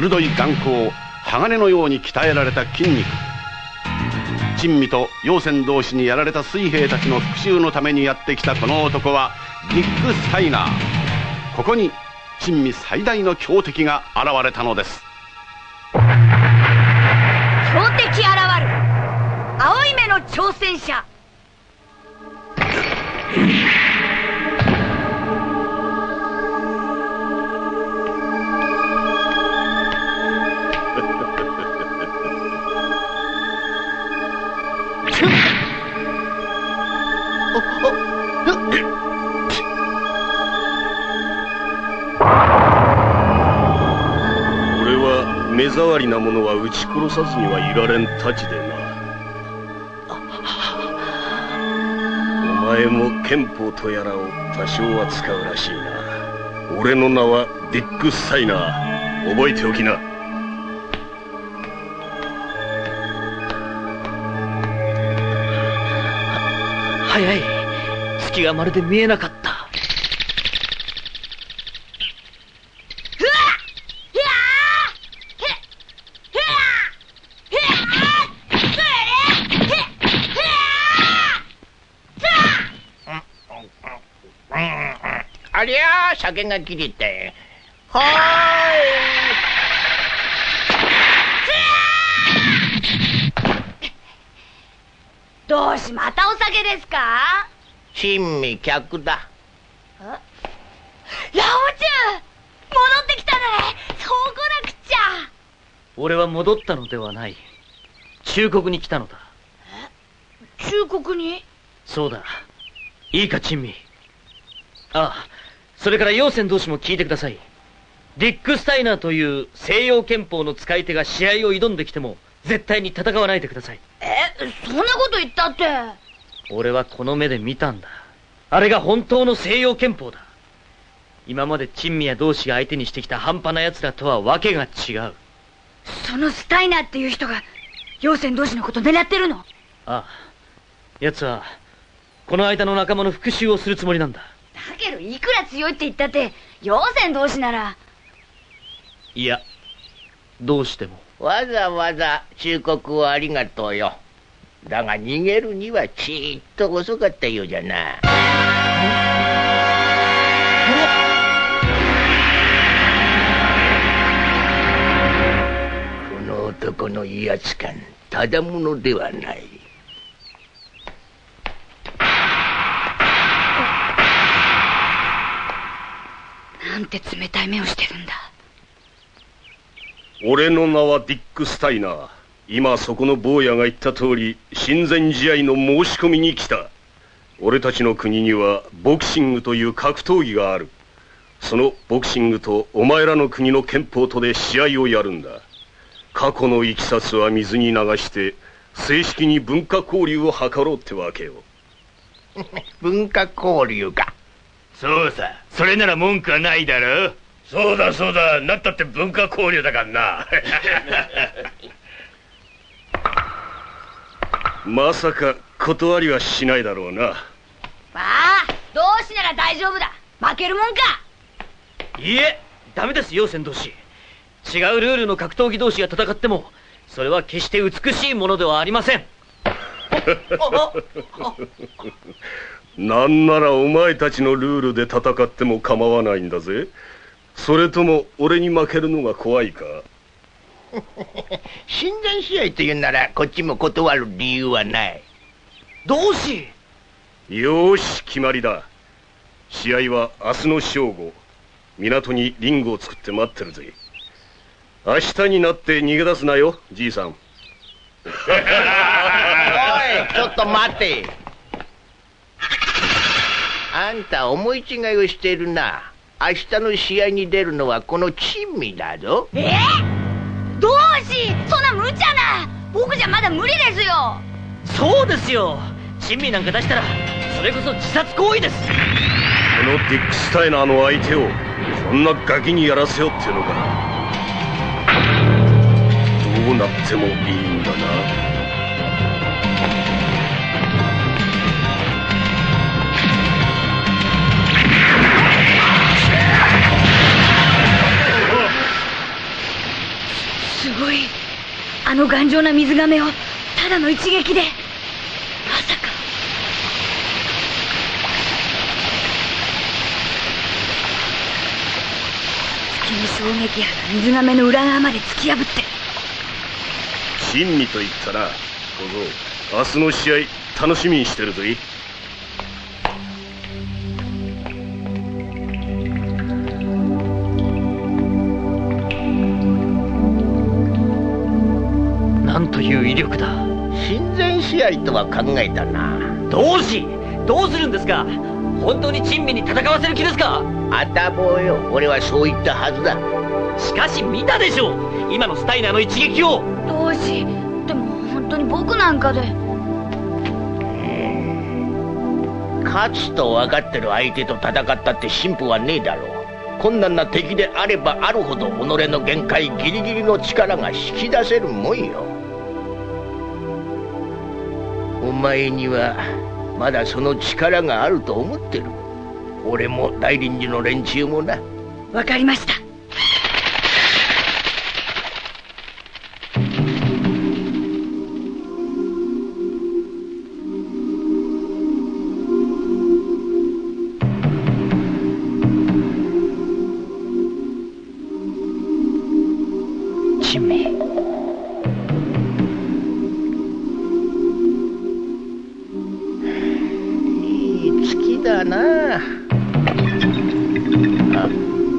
鋭い眼光鋼のように鍛えられた筋肉。珍味と陽泉同士にやられた水兵たちの復讐のためにやってきたこの男はディック・スタイナー。ここに珍味最大の強敵が現れたのです。強敵現る。青い目の挑戦者。りな者は撃ち殺さずにはいられん太刀でな。お前も憲法とやらを多少は使うらしいな。俺の名はディック・スタイナー。覚えておきな。早い。月がまるで見えなかったうわっひゃーへへやへへへへへありゃあ酒が切れたはどうしまたお酒ですか？ーい珍味客だ。ラオチュウ戻ってきたね。そうこなくっちゃ。俺は戻ったのではない。忠告に来たのだ。忠告に？そうだ。いいか珍味。ああそれから陽泉同士も聞いてください。ディック・スタイナーという西洋憲法の使い手が試合を挑んできても絶対に戦わないでください。えそんなこと言ったって。俺はこの目で見たんだ。あれが本当の西洋憲法だ。今まで珍味や同士が相手にしてきた半端な奴らとは訳が違う。そのスタイナーっていう人が陽泉同士のこと狙ってるの？ああ。奴はこの間の仲間の復讐をするつもりなんだだけどいくら強いって言ったって陽泉同士なら。いやどうしても。わざわざ忠告をありがとうよ。だが逃げるにはちっと遅かったようじゃな。この男の威圧感ただものではないなんて冷たい目をしてるんだ。俺の名はディック・スタイナー。今そこの坊やが言った通り親善試合の申し込みに来た。俺たちの国にはボクシングという格闘技がある。そのボクシングとお前らの国の憲法とで試合をやるんだ。過去のいきさつは水に流して正式に文化交流を図ろうってわけよ。文化交流かそうさ。それなら文句はないだろそうだそうだ。なったって文化交流だからな。まさか断りはしないだろうな。まあ同志なら大丈夫だ。負けるもんか。いいえダメです陽泉同士違うルールの格闘技同士が戦ってもそれは決して美しいものではありません なんならお前たちのルールで戦っても構わないんだぜ。それとも俺に負けるのが怖いか？親善試合というならこっちも断る理由はない。同志よーし決まりだ。試合は明日の正午。港にリングを作って待ってるぜ。明日になって逃げ出すなよじいさん。おいちょっと待てあんた思い違いをしているな。明日の試合に出るのはこの珍味だぞ。え？同志そんな無茶な。僕じゃまだ無理ですよ。そうですよ。珍味なんか出したらそれこそ自殺行為です。このディック・スタイナーの相手をこんなガキにやらせようっていうのか。どうなってもいいんだなあの頑丈な水がめをただの一撃で。まさか。月の衝撃波が水がめの裏側まで突き破って。珍味と言ったな小僧明日の試合楽しみにしてるぞい試合とは考えたな。どうしどうするんですか？本当に珍味に戦わせる気ですか？あたぼうよ。俺はそう言ったはずだ。しかし見たでしょう。今のスタイナーの一撃を。同志でも本当に僕なんかで。勝つと分かってる相手と戦ったって進歩はねえだろう。困難な敵であればあるほど己の限界ギリギリの力が引き出せるもんよお前にはまだその力があると思ってる。俺も大臨時の連中もな。わかりました。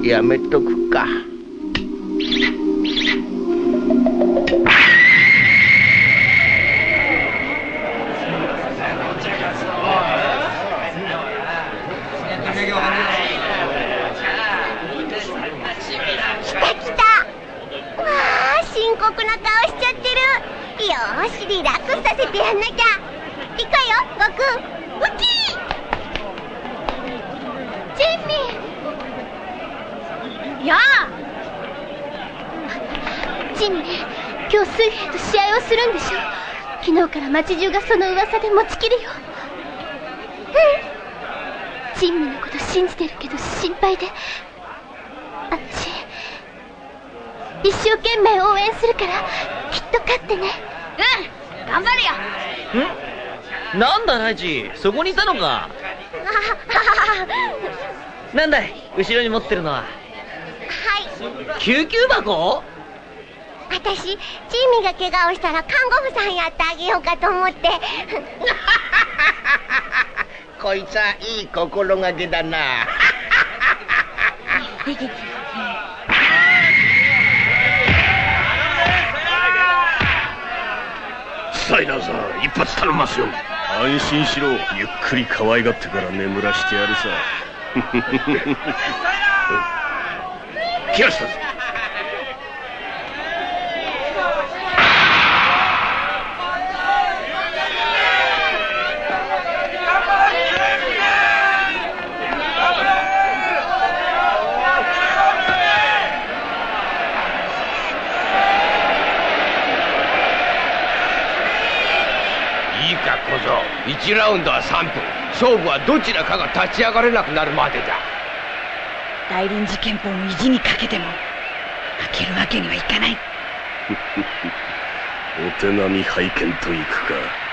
やめとくか。よしリラックスさせてやんなきゃ。いくよ悟空ウキージェンミやあジンミ今日水兵と試合をするんでしょ。昨日から町中がその噂で持ちきるよ。うん。ジンミのこと信じてるけど心配で。私一生懸命応援するからきっと勝ってね。うん。頑張るよ。ん？なんだライチ？そこにいたのか？なんだい？後ろに持ってるのは。はい。救急箱？私チーミが怪我をしたら看護婦さんやってあげようかと思って。こいつはいい心がけだな。スタイナーさん一発頼みますよ。安心しろ。ゆっくり可愛がってから眠らしてやるさ。来ました。ぞいいか小僧1ラウンドは3分。勝負はどちらかが立ち上がれなくなるまでだ。大臨時憲法の意地にかけても負けるわけにはいかない。お手並み拝見といくか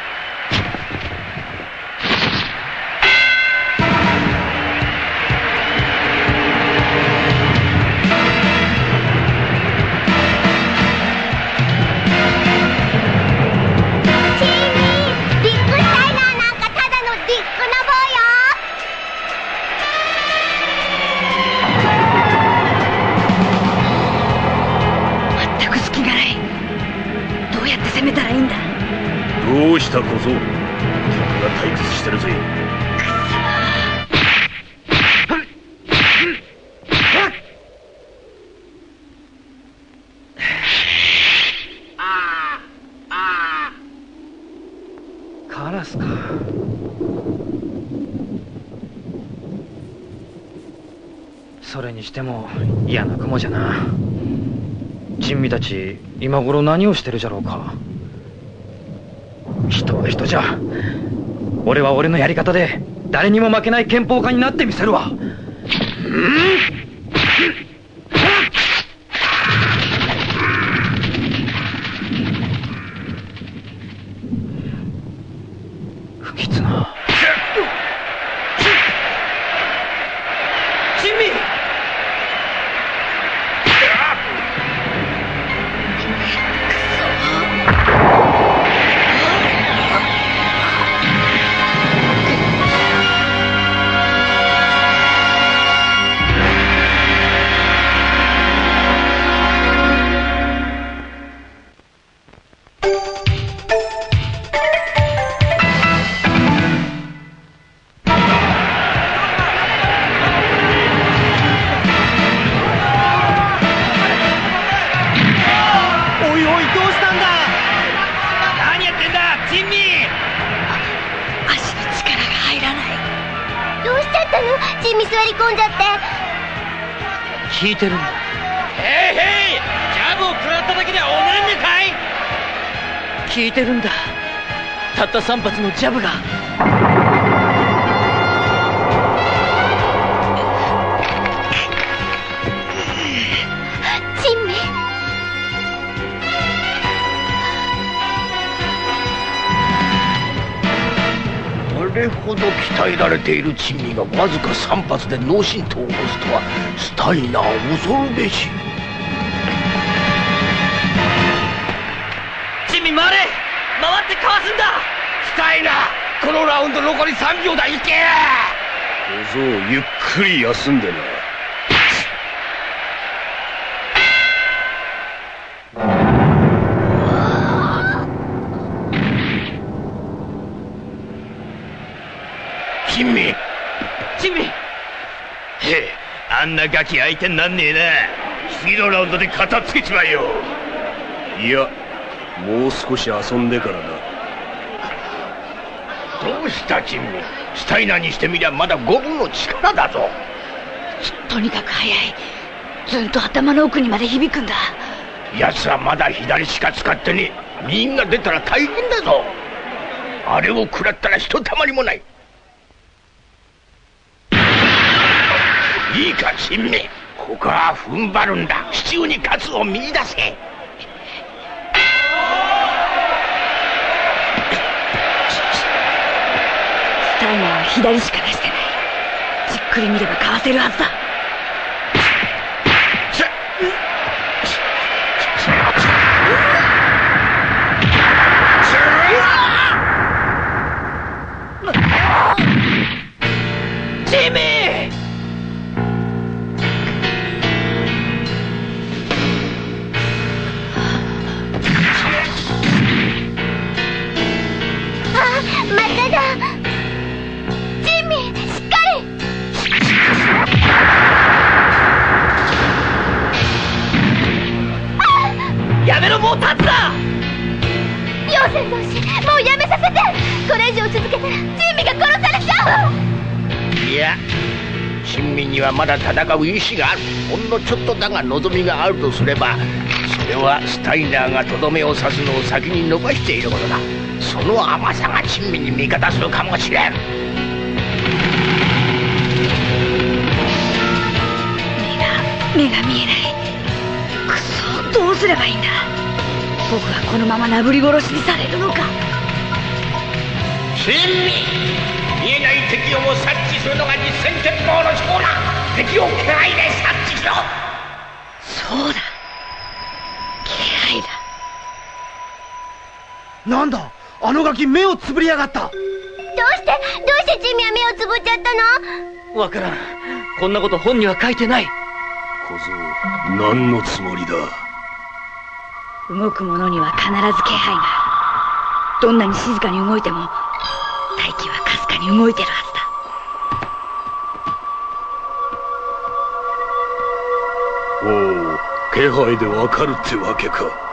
しても嫌な雲じゃな。珍味たち今頃何をしてるじゃろうか。人は人じゃ。俺は俺のやり方で誰にも負けない憲法家になってみせるわ。うん聞いてるんだ。へいへいジャブを食らっただけではおねんねかい。聞いてるんだ。たった3発のジャブがれほど鍛えられている珍味がわずか3発で脳震盪を起こすとはスタイナー恐るべし。チンミ回れ。回ってかわすんだ。スタイナーこのラウンド残り3秒だ。いけ。小僧ゆっくり休んでな珍味チンミへえあんなガキ相手になんねえな。次のラウンドで片付けちまえよ。いやもう少し遊んでからな。どうした珍味スタイナーにしてみりゃまだ五分の力だぞ。とにかく速い。ずんと頭の奥にまで響くんだ。奴はまだ左しか使ってねえ。右が出たら大変だぞ。あれを食らったらひとたまりもないいいか珍味ここは踏ん張るんだ。支柱に勝つを見出せ。スタイナーは左しか出してない。じっくり見ればかわせるはずだ。チンミあ戦う意志があるほんのちょっとだが望みがあるとすればそれはスタイナーがとどめを刺すのを先に伸ばしていることだ。その甘さが珍味に味方するかもしれん。目が目が見えない。くそどうすればいいんだ。僕はこのままなぶり殺しにされるのか。珍味見えない敵をも察知するのが実戦鉄砲の長だ敵を気配で察知しろ。そうだ。気配だ。なんだ？あのガキ目をつぶりやがった。どうして？どうしてチンミは目をつぶっちゃったの？わからん。こんなこと本には書いてない。小僧何のつもりだ？動く者には必ず気配がある。どんなに静かに動いても大気はかすかに動いてるはずおお気配でわかるってわけか。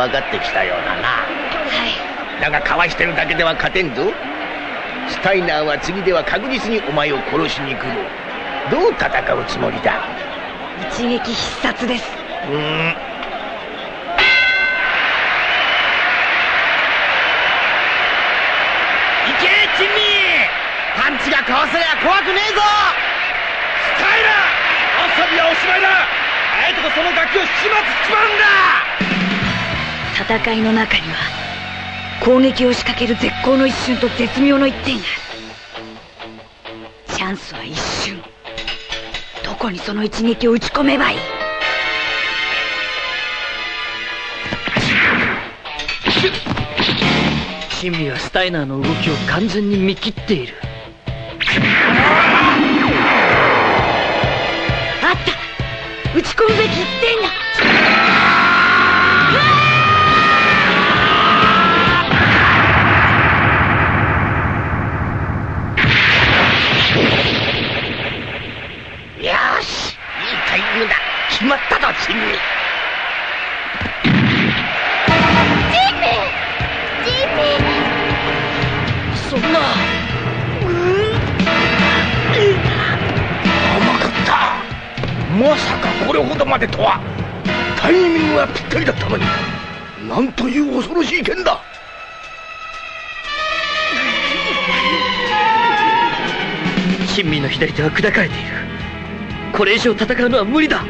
分かってきたようだな。はい。だがかわしてるだけでは勝てんぞ。スタイナーは次では確実にお前を殺しに来る。どう戦うつもりだ？一撃必殺です。うーん。いけ珍味！パンチがかわせりゃ怖くねえぞ！スタイラー遊びはおしまいだ。あえてこそのガキを始末しちまうんだ戦いの中には攻撃を仕掛ける絶好の一瞬と絶妙の一点がある。チャンスは一瞬。どこにその一撃を打ち込めばいい？チンミはスタイナーの動きを完全に見切っている。あった！打ち込むべき一点ぴったりだったのになんという恐ろしい剣だ。珍味の左手は砕かれている。これ以上戦うのは無理だ。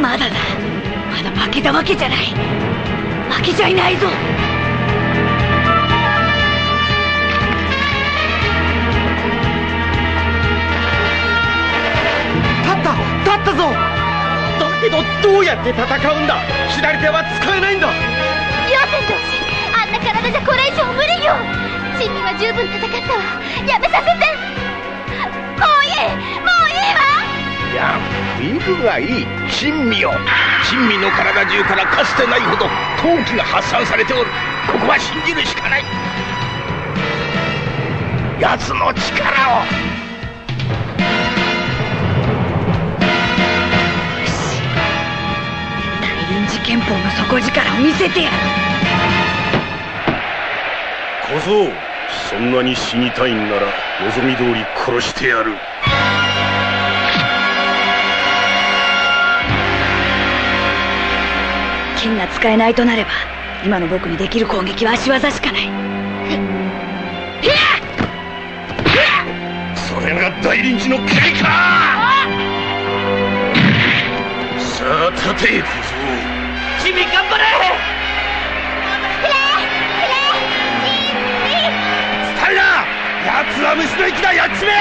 まだだ。まだ負けたわけじゃない。負けちゃいないぞ。ったぞ。だけどどうやって戦うんだ？左手は使えないんだ。両戦同士あんな体じゃこれ以上無理よ。珍味は十分戦ったわ。やめさせて。もういい。もういいわ。いや身分がいい。珍味よ。珍味の体中からかつてないほど闘気が発散されておる。ここは信じるしかない。奴の力を見せてやる。小僧そんなに死にたいんなら望み通り殺してやる。剣が使えないとなれば今の僕にできる攻撃は足技しかない。それが大臨時の蹴りか！さあ立て小僧珍味頑張れ！スタイラー奴は虫の息だやっちめ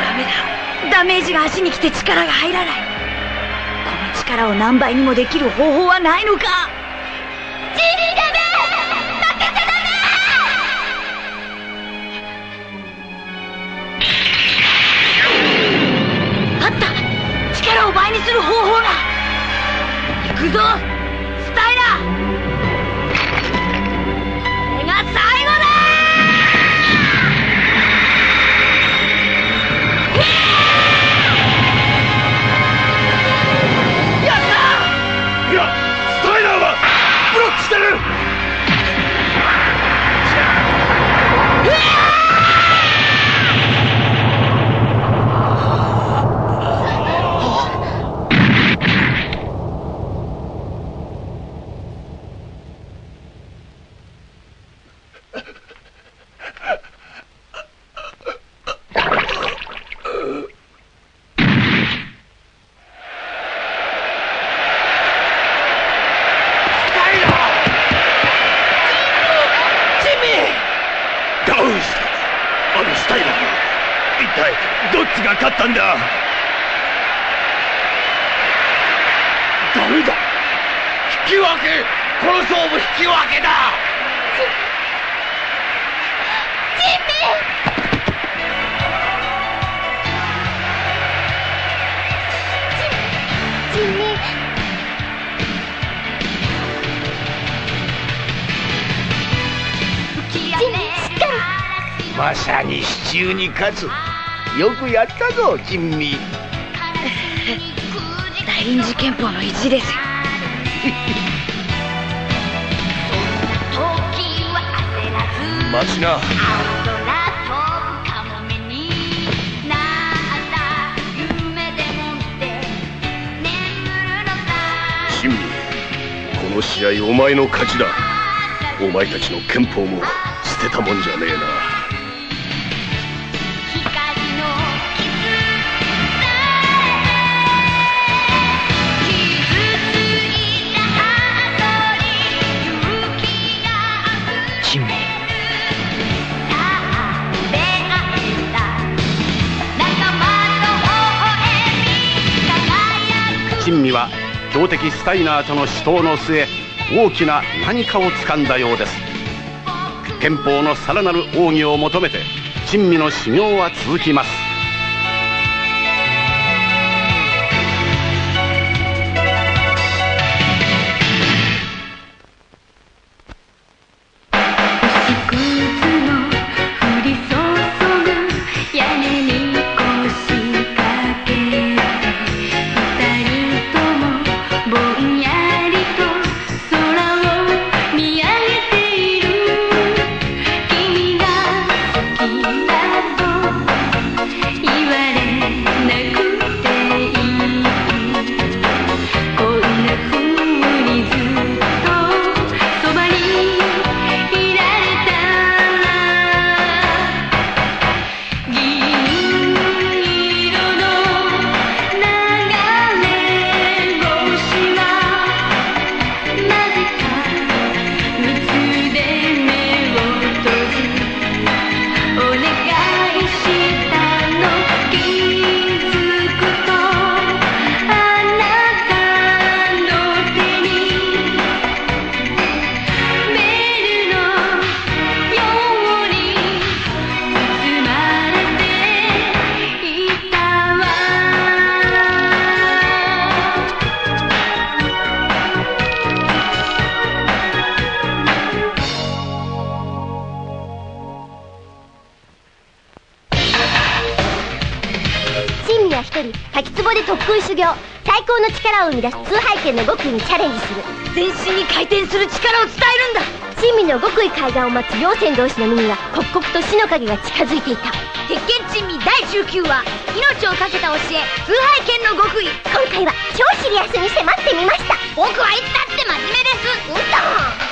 ダメだ。ダメージが足に来て力が入らない。この力を何倍にもできる方法はないのか。ジンミダメ！負けちゃダあった！力を倍にする方法が行くんだ？ダメだ？引き分け。この勝負引き分けだ。ジンミジンミしっかりまさに支柱に勝つよくやったぞ珍味。大臨時憲法の意地です。よ待ちな。珍味。この試合お前の勝ちだ。お前たちの憲法も捨てたもんじゃねえな珍味は強敵スタイナーとの死闘の末大きな何かを掴んだようです。憲法のさらなる奥義を求めて珍味の修行は続きます。力を生み出す通背剣の極意にチャレンジする。全身に回転する力を伝えるんだ。珍味の極意海岸を待つ両船同士の身には刻々と死の影が近づいていた。鉄拳珍味第19話命を懸けた教え通背剣の極意。今回は超シリアスに迫ってみました。僕はいつだって真面目です。うんと